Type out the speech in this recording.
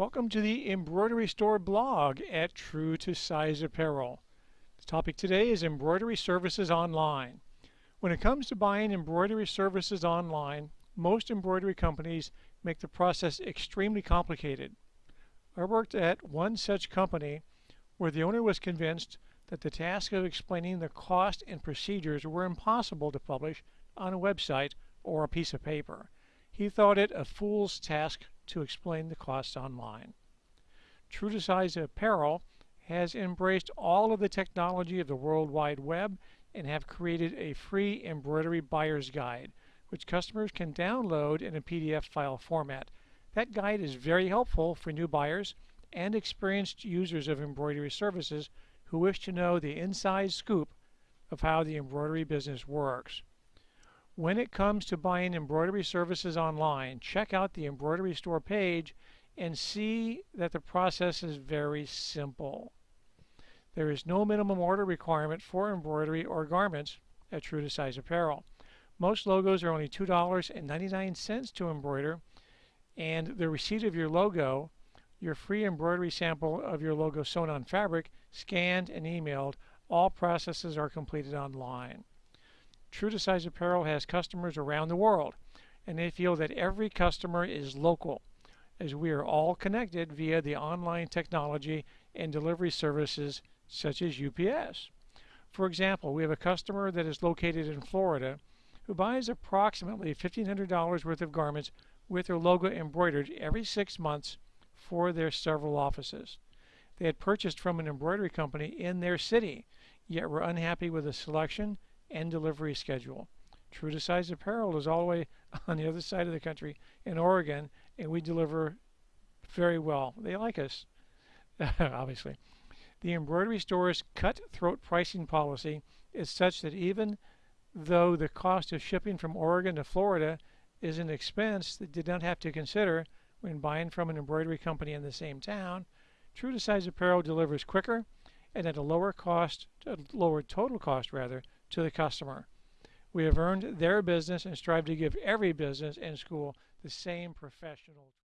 Welcome to the Embroidery Store blog at True to Size Apparel. The topic today is embroidery services online. When it comes to buying embroidery services online, most embroidery companies make the process extremely complicated. I worked at one such company where the owner was convinced that the task of explaining the cost and procedures were impossible to publish on a website or a piece of paper. He thought it a fool's task to explain the costs online. True to Size Apparel has embraced all of the technology of the World Wide Web and have created a free embroidery buyer's guide, which customers can download in a PDF file format. That guide is very helpful for new buyers and experienced users of embroidery services who wish to know the inside scoop of how the embroidery business works. When it comes to buying embroidery services online, check out the embroidery store page and see that the process is very simple. There is no minimum order requirement for embroidery or garments at True to Size Apparel. Most logos are only $2.99 to embroider, and the receipt of your logo, your free embroidery sample of your logo sewn on fabric, scanned and emailed, all processes are completed online. True to Size Apparel has customers around the world, and they feel that every customer is local, as we are all connected via the online technology and delivery services such as UPS. For example, we have a customer that is located in Florida who buys approximately $1,500 worth of garments with their logo embroidered every six months for their several offices. They had purchased from an embroidery company in their city, yet were unhappy with the selection and delivery schedule. True to Size Apparel is all the way on the other side of the country in Oregon, and we deliver very well. They like us, obviously. The embroidery store's cutthroat pricing policy is such that even though the cost of shipping from Oregon to Florida is an expense that did not have to consider when buying from an embroidery company in the same town, True to Size Apparel delivers quicker and at a lower cost, a lower total cost rather, to the customer. We have earned their business and strive to give every business and school the same professional